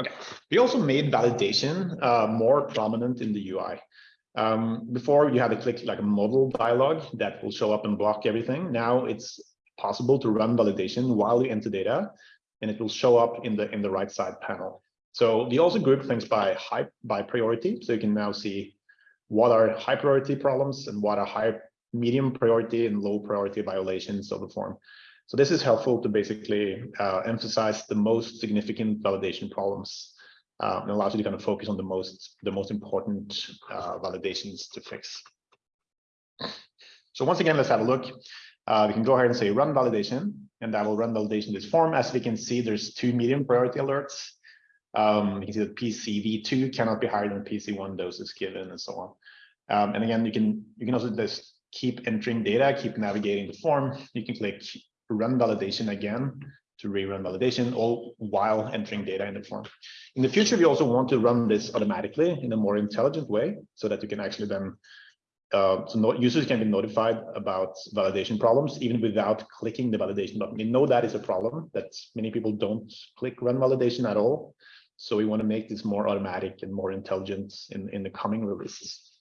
Okay, we also made validation uh, more prominent in the UI. Um, before you had to click like a modal dialog that will show up and block everything. Now it's possible to run validation while you enter data and it will show up in the in the right side panel. So we also group things by high by priority. So you can now see what are high priority problems and what are high medium priority and low priority violations of the form. So this is helpful to basically uh, emphasize the most significant validation problems uh, and allows you to kind of focus on the most the most important uh, validations to fix. So once again, let's have a look. Uh, we can go ahead and say run validation, and that will run validation this form. As we can see, there's two medium priority alerts. Um, you can see that PCV2 cannot be higher than PC1 doses given and so on. Um, and again, you can you can also just keep entering data, keep navigating the form. You can click run validation again to rerun validation, all while entering data in the form. In the future, we also want to run this automatically in a more intelligent way so that you can actually then, uh, so users can be notified about validation problems even without clicking the validation button. We know that is a problem that many people don't click run validation at all. So we want to make this more automatic and more intelligent in, in the coming releases.